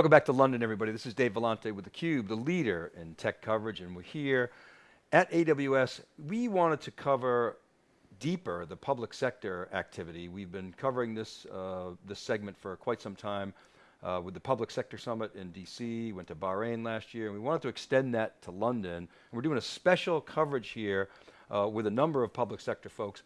Welcome back to London, everybody. This is Dave Vellante with theCUBE, the leader in tech coverage, and we're here at AWS. We wanted to cover deeper the public sector activity. We've been covering this, uh, this segment for quite some time uh, with the Public Sector Summit in DC, went to Bahrain last year, and we wanted to extend that to London. And we're doing a special coverage here uh, with a number of public sector folks.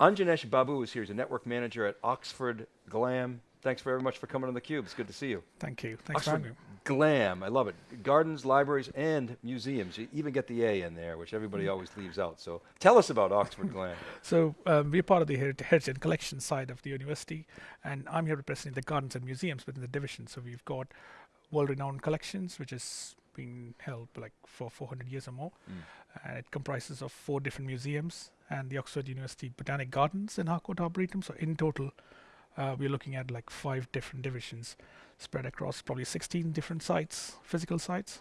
Anjanesh Babu is here, he's a network manager at Oxford Glam thanks very much for coming on theCUBE. It's good to see you. Thank you. Thanks Oxford for having me. Glam, I love it. Gardens, libraries, and museums. You even get the A in there, which everybody mm. always leaves out. So tell us about Oxford Glam. So um, we're part of the Heritage and Collection side of the university, and I'm here representing the gardens and museums within the division. So we've got world-renowned collections, which has been held like for 400 years or more. Mm. And it comprises of four different museums and the Oxford University Botanic Gardens in Harcourt Arboretum. So in total, uh, we're looking at like five different divisions spread across probably 16 different sites, physical sites.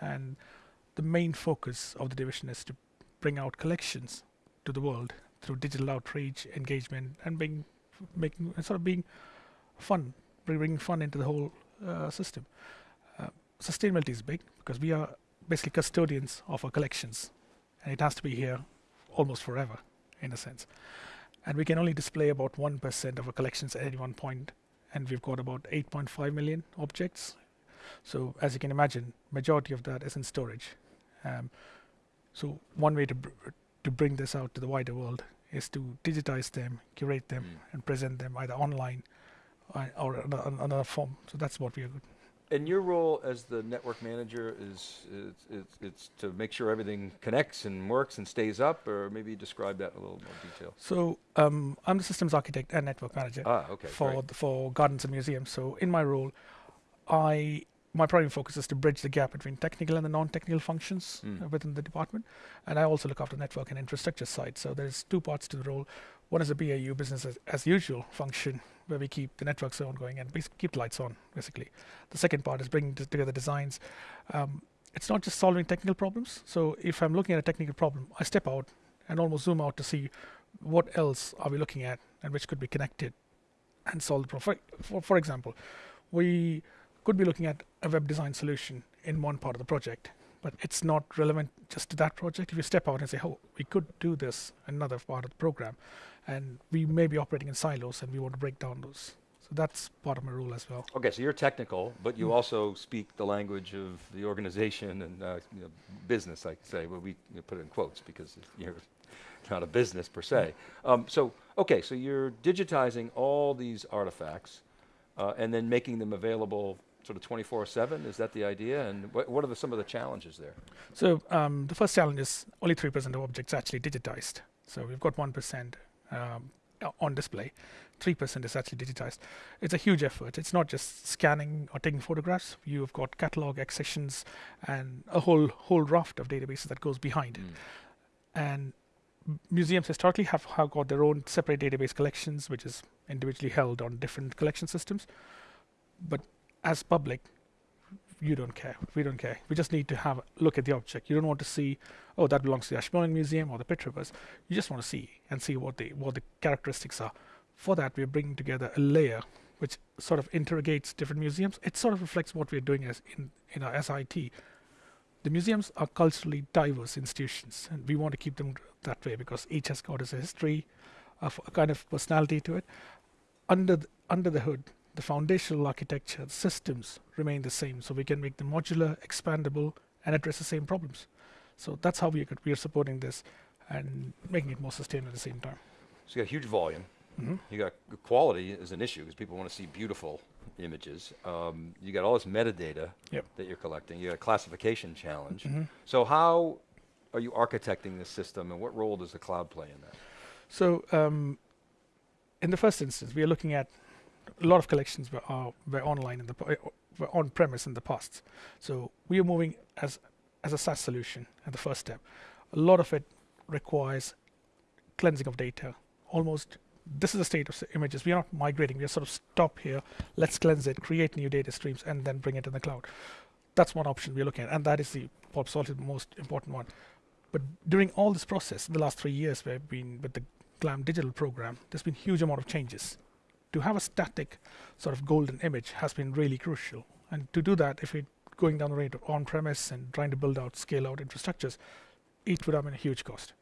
And the main focus of the division is to bring out collections to the world through digital outreach, engagement, and being making sort of being fun, bringing fun into the whole uh, system. Uh, sustainability is big because we are basically custodians of our collections, and it has to be here almost forever, in a sense and we can only display about 1% of our collections at any one point. And we've got about 8.5 million objects. So as you can imagine majority of that is in storage. Um, so one way to br to bring this out to the wider world is to digitize them curate them mm. and present them either online uh, or another form. So that's what we are and your role as the network manager is, is, is, it's to make sure everything connects and works and stays up, or maybe describe that in a little more detail. So um, I'm the systems architect and network manager ah, okay, for the, for gardens and museums. So in my role, I my primary focus is to bridge the gap between technical and the non-technical functions mm. uh, within the department. And I also look after the network and infrastructure side. So there's two parts to the role. One is a BAU business as, as usual function where we keep the networks on going and keep the lights on basically. The second part is bringing together designs. Um, it's not just solving technical problems. So if I'm looking at a technical problem, I step out and almost zoom out to see what else are we looking at and which could be connected and solve the problem. For, for example, we could be looking at a web design solution in one part of the project, but it's not relevant just to that project. If you step out and say, oh, we could do this another part of the program, and we may be operating in silos and we want to break down those. So that's part of my role as well. Okay, so you're technical, but you mm. also speak the language of the organization and uh, you know, business, I say, well, we you know, put it in quotes because you're not a business per se. Mm. Um, so, okay, so you're digitizing all these artifacts uh, and then making them available sort of 24-7, is that the idea? And what, what are the, some of the challenges there? So um, the first challenge is only 3% of objects actually digitized. So we've got 1% um, on display. 3% is actually digitized. It's a huge effort. It's not just scanning or taking photographs. You've got catalog, accessions, and a whole whole raft of databases that goes behind. Mm. And museums historically have, have got their own separate database collections, which is individually held on different collection systems. But as public, you don't care. We don't care. We just need to have a look at the object. You don't want to see, oh, that belongs to the Ashmolean Museum or the Rivers. You just want to see and see what the what the characteristics are. For that, we're bringing together a layer which sort of interrogates different museums. It sort of reflects what we're doing as in in our SIT. The museums are culturally diverse institutions, and we want to keep them that way because each has got its history, of a kind of personality to it. Under the, under the hood, the foundational architecture, the systems remain the same. So we can make them modular, expandable, and address the same problems. So that's how we, are supporting this and making it more sustainable at the same time. So you got huge volume. Mm -hmm. You got quality is an issue because people want to see beautiful images. Um, you got all this metadata yep. that you're collecting. You got a classification challenge. Mm -hmm. So how are you architecting this system and what role does the cloud play in that? So um, in the first instance, we are looking at a lot of collections were, uh, were online in the uh, were on premise in the past. So we are moving as as a SaaS solution at the first step. A lot of it requires cleansing of data. Almost this is the state of images. We are not migrating. We are sort of stop here. Let's cleanse it, create new data streams, and then bring it in the cloud. That's one option we're looking at, and that is the probably the most important one. But during all this process, the last three years, we've been with the GLAM digital program. There's been huge amount of changes to have a static sort of golden image has been really crucial. And to do that, if we're going down the road of on-premise and trying to build out, scale out infrastructures, it would have been a huge cost.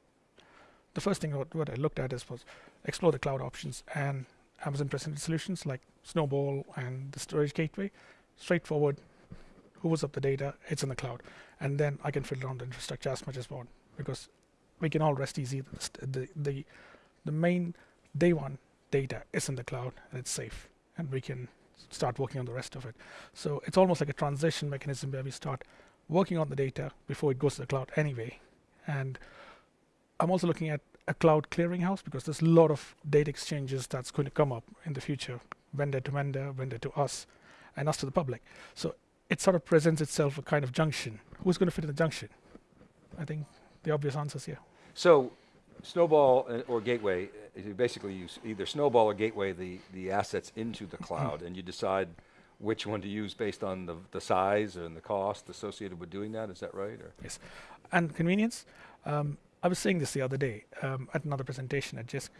The first thing what, what I looked at is was explore the cloud options and Amazon presented solutions like Snowball and the storage gateway. Straightforward, hoovers up the data, it's in the cloud, and then I can fill around the infrastructure as much as I want because we can all rest easy. The the the main day one data is in the cloud and it's safe, and we can start working on the rest of it. So it's almost like a transition mechanism where we start working on the data before it goes to the cloud anyway. And I'm also looking at a cloud clearinghouse because there's a lot of data exchanges that's going to come up in the future, vendor to vendor, vendor to us, and us to the public. So it sort of presents itself a kind of junction. Who's going to fit in the junction? I think the obvious answer is here. So, Snowball uh, or Gateway, basically you either Snowball or Gateway the, the assets into the cloud, and you decide which one to use based on the, the size and the cost associated with doing that. Is that right? Or? Yes, and convenience. Um, I was saying this the other day um, at another presentation. At just,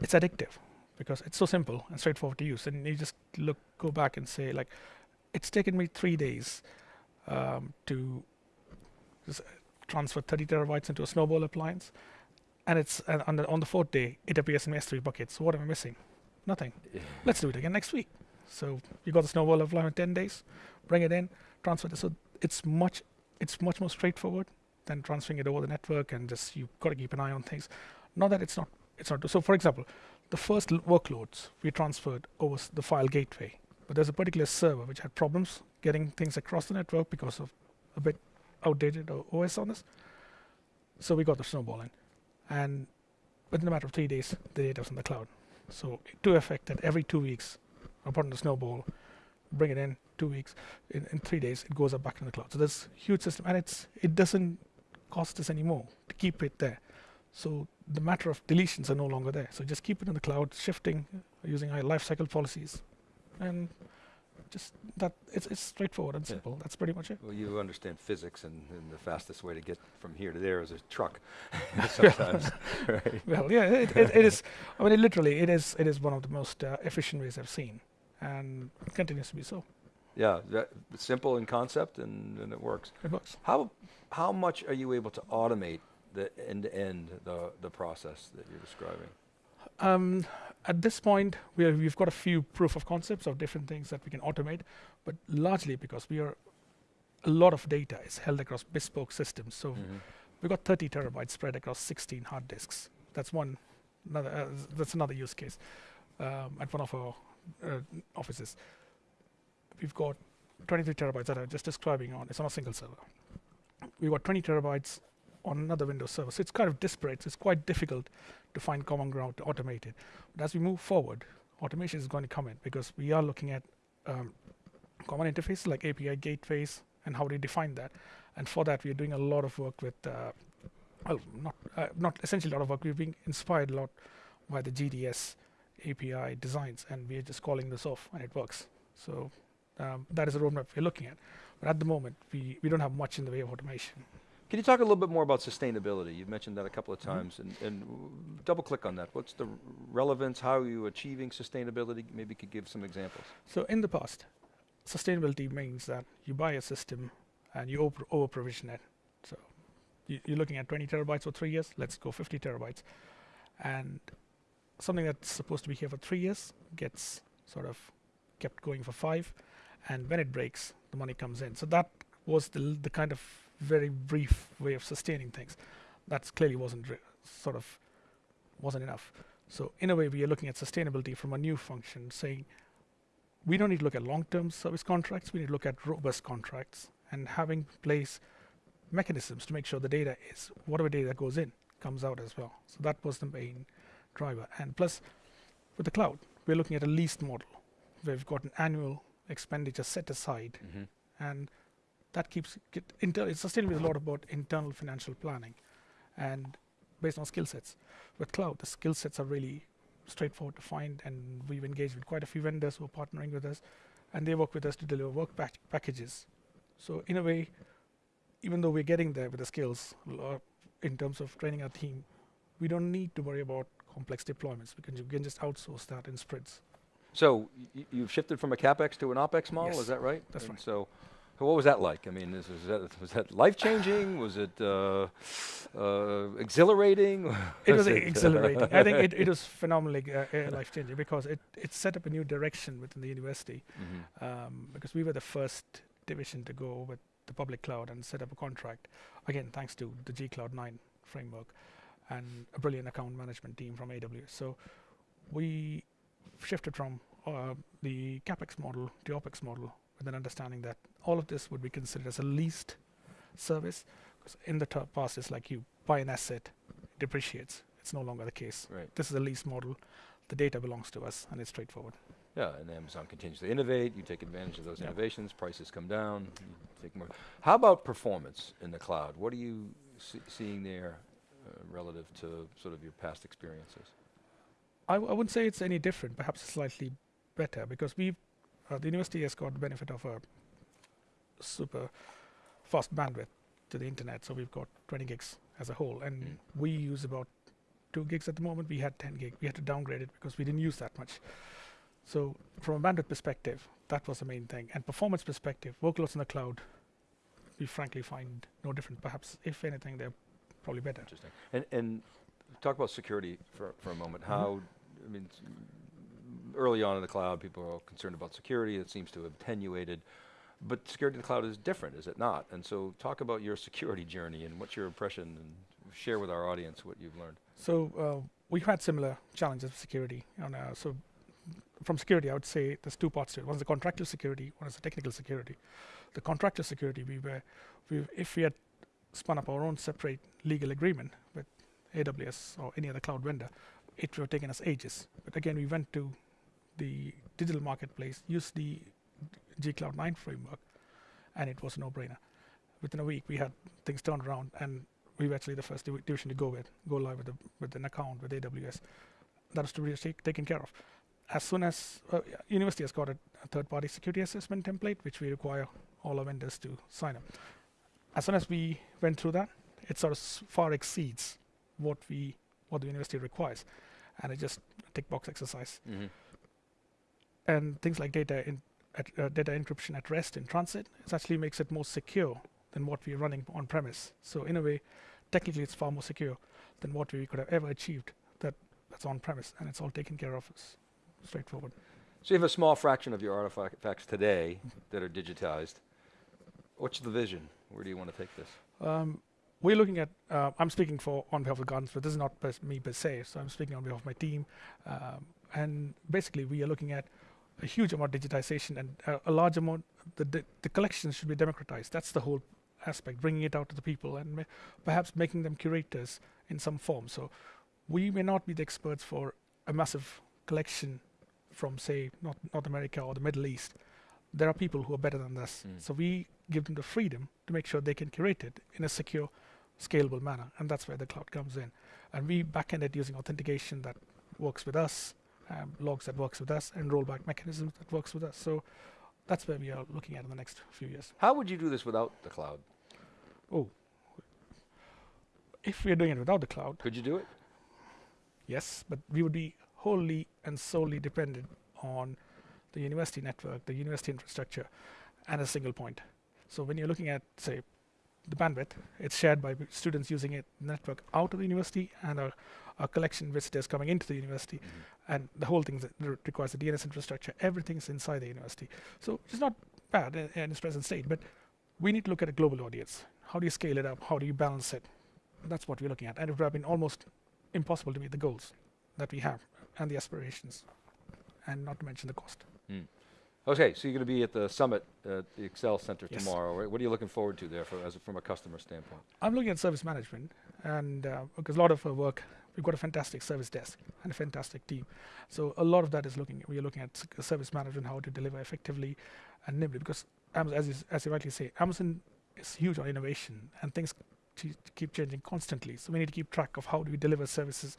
it's addictive because it's so simple and straightforward to use, and you just look, go back and say like, it's taken me three days um, to just transfer 30 terabytes into a Snowball appliance, and it's and on the on the fourth day it appears in my S3 bucket. So what am I missing? Nothing. Let's do it again next week. So you got the Snowball appliance in 10 days, bring it in, transfer it. So it's much it's much more straightforward than transferring it over the network and just you've got to keep an eye on things. Not that it's not it's not. So for example, the first l- workloads we transferred over s- the file gateway, but there's a particular server which had problems getting things across the network because of a bit outdated OS on this. So we got the snowball in, and within a matter of three days, the data was in the cloud. So to effect that every two weeks, I the snowball, bring it in two weeks, in, in three days, it goes up back in the cloud. So there's huge system, and it's it doesn't cost us anymore to keep it there. So the matter of deletions are no longer there. So just keep it in the cloud, shifting using our lifecycle policies, and just that it's it's straightforward and Yeah. simple. That's pretty much it. Well, you understand physics, and, and the fastest way to get from here to there is a truck. Sometimes, right? Well, yeah, it, it, it is. I mean, it literally, it is. It is one of the most uh, efficient ways I've seen, and it continues to be so. Yeah, simple in concept, and, and it works. It works. How how much are you able to automate the end to end the the process that you're describing? Um, at this point, we are, we've got a few proof of concepts of different things that we can automate, but largely because we are a lot of data is held across bespoke systems. So Mhm. we've got 30 terabytes spread across 16 hard disks. That's one. Another. Uh, that's another use case um, at one of our uh, offices. We've got 23 terabytes that I'm just describing on. It's on a single server. We've got 20 terabytes on another Windows server. So it's kind of disparate. So it's quite difficult to find common ground to automate it. But as we move forward, automation is going to come in because we are looking at um, common interfaces like API gateways and how they define that. And for that, we are doing a lot of work with, uh, well, not uh, not essentially a lot of work. We're being inspired a lot by the GDS API designs, and we are just calling this off, and it works. So um, that is a roadmap we're looking at. But at the moment, we, we don't have much in the way of automation. Can you talk a little bit more about sustainability? You've mentioned that a couple of Mhm. times, and, and double click on that. What's the relevance? How are you achieving sustainability? Maybe you could give some examples. So in the past, sustainability means that you buy a system and you over, over provision it. So you, you're looking at 20 terabytes for three years. Let's go 50 terabytes, and something that's supposed to be here for three years gets sort of kept going for five, and when it breaks, the money comes in. So that was the the kind of very brief way of sustaining things. That clearly wasn't re- sort of wasn't enough. So in a way, we are looking at sustainability from a new function, saying we don't need to look at long-term service contracts. We need to look at robust contracts and having place mechanisms to make sure the data is whatever data goes in comes out as well. So that was the main driver. And plus, with the cloud, we're looking at a leased model where we've got an annual expenditure set aside, Mm-hmm. and that keeps it's sustainability is a lot about internal financial planning and based on skill sets. With cloud, the skill sets are really straightforward to find, and we've engaged with quite a few vendors who are partnering with us, and they work with us to deliver work pack- packages. So in a way, even though we're getting there with the skills uh, in terms of training our team, we don't need to worry about complex deployments. We can, ju- we can just outsource that in sprints. So y- you've shifted from a capex to an opex model, Yes, is that right? that's And right. So what was that like? I mean, is, is that was that life changing? was it uh, uh, exhilarating? It was uh, exhilarating. I think it, it was phenomenally uh, uh, life changing because it, it set up a new direction within the university. Mhm. Um, because we were the first division to go with the public cloud and set up a contract. Again, thanks to the G Cloud 9 framework and a brilliant account management team from AWS. So we shifted from uh, the capex model to opex model with an understanding that all of this would be considered as a leased service. Because in the past, it's like you buy an asset, it depreciates. It's no longer the case. Right. This is a lease model. The data belongs to us, and it's straightforward. Yeah, and Amazon continues to innovate. You take advantage of those innovations. Prices come down. You take more. How about performance in the cloud? What are you see, seeing there uh, relative to sort of your past experiences? I, w- I wouldn't say it's any different, perhaps slightly better, because we've uh, the university has got the benefit of a super fast bandwidth to the internet. So we've got 20 gigs as a whole, and Mm. we use about two gigs at the moment. We had 10 gig. We had to downgrade it because we didn't use that much. So from a bandwidth perspective, that was the main thing. And performance perspective, workloads in the cloud, we frankly find no different. Perhaps, if anything, they're probably better. Interesting. And and talk about security for for a moment. How I mean, early on in the cloud, people are all concerned about security. It seems to have attenuated. But security in the cloud is different, is it not? And so, talk about your security journey and what's your impression, and share with our audience what you've learned. So uh, we've had similar challenges with security. So from security, I would say there's two parts to it. One is the contractual security, one is the technical security. The contractual security, we were, we, if we had spun up our own separate legal agreement with AWS or any other cloud vendor, it would have taken us ages. But again, we went to the digital marketplace, used the G Cloud 9 framework, and it was a no-brainer. Within a week, we had things turned around, and we were actually the first divi- division to go with, go live with, a, with an account with AWS. That was to be take, taken care of. As soon as uh, university has got a, a third-party security assessment template, which we require all our vendors to sign up. As soon as we went through that, it sort of far exceeds what we what the university requires, and it just a tick box exercise. Mm-hmm. And things like data in at, uh, data encryption at rest in transit, it actually makes it more secure than what we're running on premise. So in a way, technically, it's far more secure than what we could have ever achieved. That that's on premise, and it's all taken care of. It's straightforward. So you have a small fraction of your artifacts today that are digitized. What's the vision? Where do you want to take this? Um, we're looking at. Uh, I'm speaking for on behalf of Gardens, but this is not per, me per se. So I'm speaking on behalf of my team, um, and basically we are looking at a huge amount of digitization and uh, a large amount. The, the the collections should be democratized. That's the whole aspect, bringing it out to the people and ma- perhaps making them curators in some form. So we may not be the experts for a massive collection from say North, North America or the Middle East. There are people who are better than us. Mm. So we give them the freedom to make sure they can curate it in a secure, scalable manner, and that's where the cloud comes in. And we backend it using authentication that works with us, um, logs that works with us, and rollback mechanisms that works with us. So that's where we are looking at in the next few years. How would you do this without the cloud? Oh, if we are doing it without the cloud, Could you do it? yes, but we would be wholly and solely dependent on the university network, the university infrastructure, and a single point. So when you're looking at, say, the bandwidth, it's shared by students using it network out of the university and a, a collection of visitors coming into the university, and the whole thing requires a DNS infrastructure. Everything's inside the university, so it's not bad in, in its present state. But we need to look at a global audience. How do you scale it up? How do you balance it? That's what we're looking at, and it would have been almost impossible to meet the goals that we have and the aspirations, and not to mention the cost. Okay, so you're going to be at the summit at the Excel Center Yes. tomorrow. Right? What are you looking forward to there for, as a, from a customer standpoint? I'm looking at service management, and uh, because a lot of our work, we've got a fantastic service desk and a fantastic team. So a lot of that is looking. We are looking at service management, how to deliver effectively and nimbly. Because Amazon, as you, as you rightly say, Amazon is huge on innovation, and things keep changing constantly. So we need to keep track of how do we deliver services,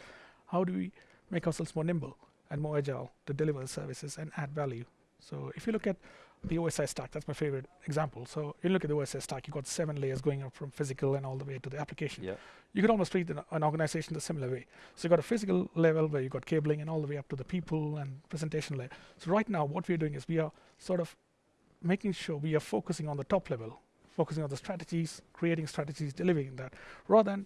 how do we make ourselves more nimble and more agile to deliver services and add value. So if you look at the OSI stack. That's my favorite example. So you look at the OSI stack, you've got seven layers going up from physical and all the way to the application. Yeah. You could almost treat an, an organization the similar way. So you've got a physical level where you've got cabling and all the way up to the people and presentation layer. So right now, what we're doing is we are sort of making sure we are focusing on the top level, focusing on the strategies, creating strategies, delivering that, rather than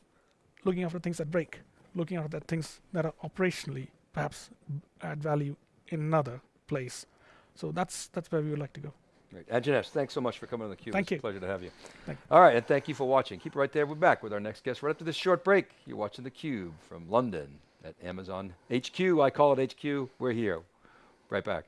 looking after things that break, looking after the things that are operationally perhaps add value in another place. So that's that's where we would like to go. Great. Anjanesh, thanks so much for coming on theCUBE. Thank it's you. a pleasure to have you. Thank All right, and thank you for watching. Keep it right there. We're back with our next guest right after this short break. You're watching theCUBE from London at Amazon HQ. I call it HQ. We're here. Right back.